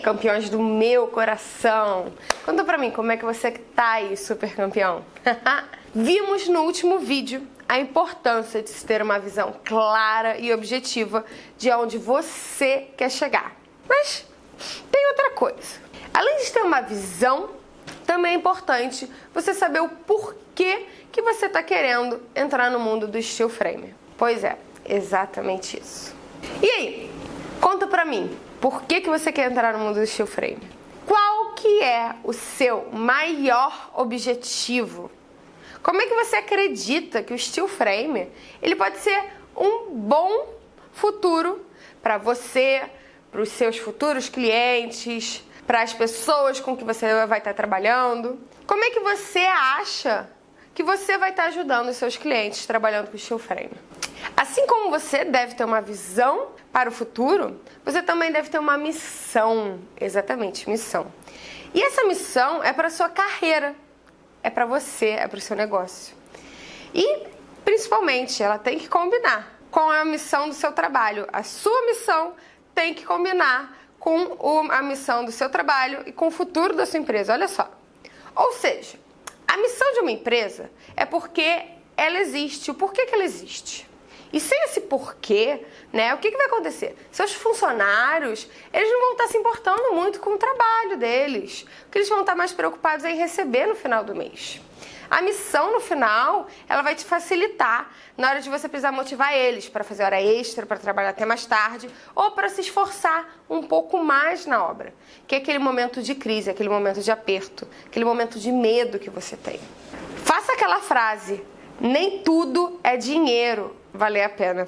campeões do meu coração. Conta pra mim como é que você tá aí, super campeão. Vimos no último vídeo a importância de se ter uma visão clara e objetiva de onde você quer chegar. Mas tem outra coisa. Além de ter uma visão, também é importante você saber o porquê que você está querendo entrar no mundo do steel frame. Pois é, exatamente isso. E aí, conta pra mim, por que, que você quer entrar no mundo do steel frame? Qual que é o seu maior objetivo? Como é que você acredita que o steel frame ele pode ser um bom futuro para você, para os seus futuros clientes, para as pessoas com que você vai estar trabalhando? Como é que você acha que você vai estar ajudando os seus clientes trabalhando com steel frame? Assim como você deve ter uma visão para o futuro, você também deve ter uma missão, exatamente, missão. E essa missão é para a sua carreira, é para você, é para o seu negócio. E, principalmente, ela tem que combinar com a missão do seu trabalho. A sua missão tem que combinar com a missão do seu trabalho e com o futuro da sua empresa. Olha só. Ou seja, a missão de uma empresa é porque ela existe. O porquê que ela existe? E sem esse porquê, né, o que, que vai acontecer? Seus funcionários, eles não vão estar se importando muito com o trabalho deles. O que eles vão estar mais preocupados é em receber no final do mês. A missão no final, ela vai te facilitar na hora de você precisar motivar eles para fazer hora extra, para trabalhar até mais tarde, ou para se esforçar um pouco mais na obra, que é aquele momento de crise, aquele momento de aperto, aquele momento de medo que você tem. Faça aquela frase: nem tudo é dinheiro valer a pena.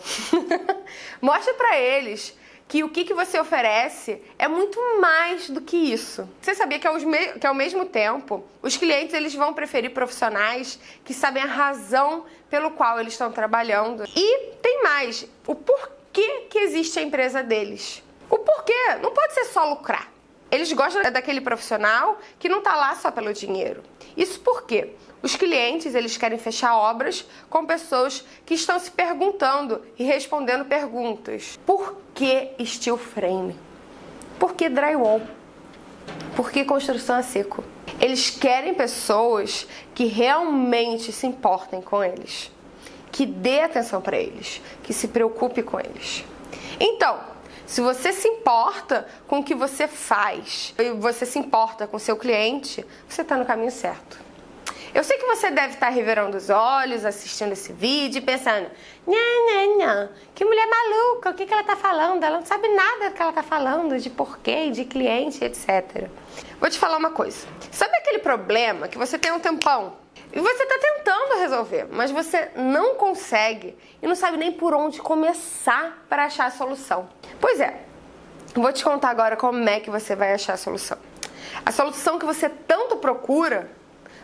Mostre para eles que o que, que você oferece é muito mais do que isso. Você sabia que ao, que ao mesmo tempo os clientes eles vão preferir profissionais que sabem a razão pelo qual eles estão trabalhando. E tem mais, o porquê que existe a empresa deles. O porquê não pode ser só lucrar. Eles gostam daquele profissional que não está lá só pelo dinheiro. Isso porque os clientes eles querem fechar obras com pessoas que estão se perguntando e respondendo perguntas. Por que steel frame? Por que drywall? Por que construção a seco? Eles querem pessoas que realmente se importem com eles, que dê atenção para eles, que se preocupe com eles. Então, se você se importa com o que você faz e você se importa com seu cliente, você está no caminho certo. Eu sei que você deve estar tá revirando os olhos, assistindo esse vídeo e pensando Nha, nha, nha, que mulher maluca, o que, que ela está falando? Ela não sabe nada do que ela está falando, de porquê, de cliente, etc. Vou te falar uma coisa. Sabe aquele problema que você tem um tempão e você está tentando resolver, mas você não consegue e não sabe nem por onde começar para achar a solução. Pois é, vou te contar agora como é que você vai achar a solução. A solução que você tanto procura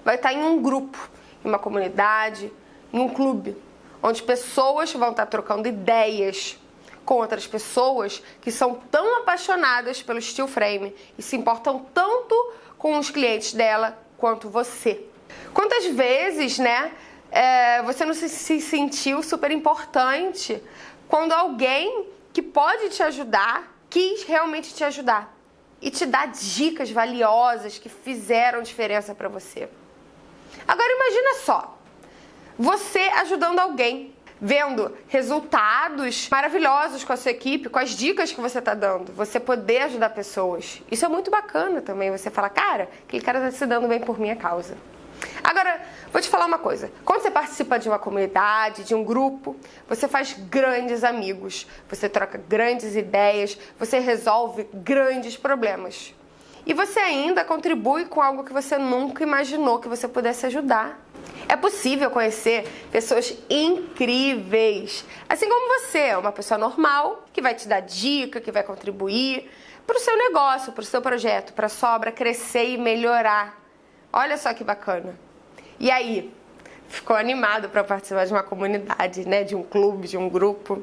vai estar em um grupo, em uma comunidade, em um clube, onde pessoas vão estar trocando ideias com outras pessoas que são tão apaixonadas pelo steel frame e se importam tanto com os clientes dela quanto você. Quantas vezes, né, é, você não se, se sentiu super importante quando alguém que pode te ajudar quis realmente te ajudar e te dar dicas valiosas que fizeram diferença para você. Agora imagina só, você ajudando alguém, vendo resultados maravilhosos com a sua equipe, com as dicas que você está dando, você poder ajudar pessoas. Isso é muito bacana também, você fala, cara, aquele cara está se dando bem por minha causa. Agora, vou te falar uma coisa. Quando você participa de uma comunidade, de um grupo, você faz grandes amigos, você troca grandes ideias, você resolve grandes problemas. E você ainda contribui com algo que você nunca imaginou que você pudesse ajudar. É possível conhecer pessoas incríveis, assim como você, uma pessoa normal que vai te dar dica, que vai contribuir para o seu negócio, para o seu projeto, para a sua obra crescer e melhorar. Olha só que bacana. E aí, ficou animado para participar de uma comunidade, né, de um clube, de um grupo?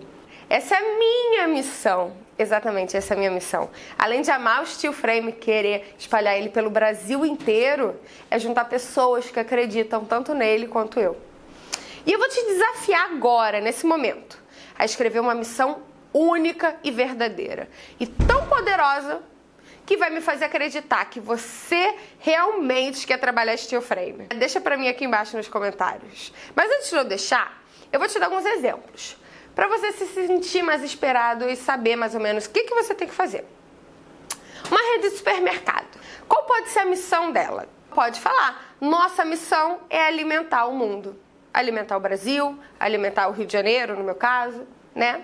Essa é a minha missão. Exatamente, essa é a minha missão. Além de amar o steel frame, querer espalhar ele pelo Brasil inteiro, é juntar pessoas que acreditam tanto nele quanto eu. E eu vou te desafiar agora, nesse momento, a escrever uma missão única e verdadeira. E tão poderosa que vai me fazer acreditar que você realmente quer trabalhar steel frame? Deixa pra mim aqui embaixo nos comentários. Mas antes de eu deixar, eu vou te dar alguns exemplos para você se sentir mais esperado e saber mais ou menos o que, que você tem que fazer. Uma rede de supermercado. Qual pode ser a missão dela? Pode falar, nossa missão é alimentar o mundo. Alimentar o Brasil, alimentar o Rio de Janeiro, no meu caso, né?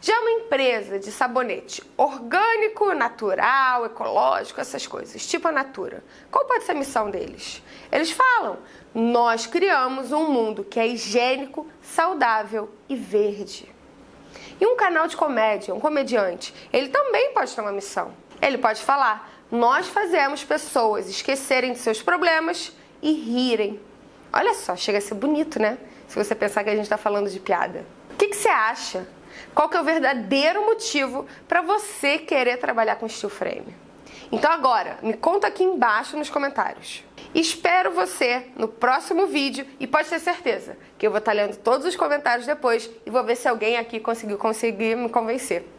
Já uma empresa de sabonete orgânico, natural, ecológico, essas coisas, tipo a Natura, qual pode ser a missão deles? Eles falam: nós criamos um mundo que é higiênico, saudável e verde. E um canal de comédia, um comediante, ele também pode ter uma missão. Ele pode falar: nós fazemos pessoas esquecerem de seus problemas e rirem. Olha só, chega a ser bonito, né? Se você pensar que a gente está falando de piada. O que, que você acha? Qual que é o verdadeiro motivo para você querer trabalhar com steel frame? Então agora, me conta aqui embaixo nos comentários. Espero você no próximo vídeo e pode ter certeza que eu vou estar lendo todos os comentários depois e vou ver se alguém aqui conseguiu conseguir me convencer.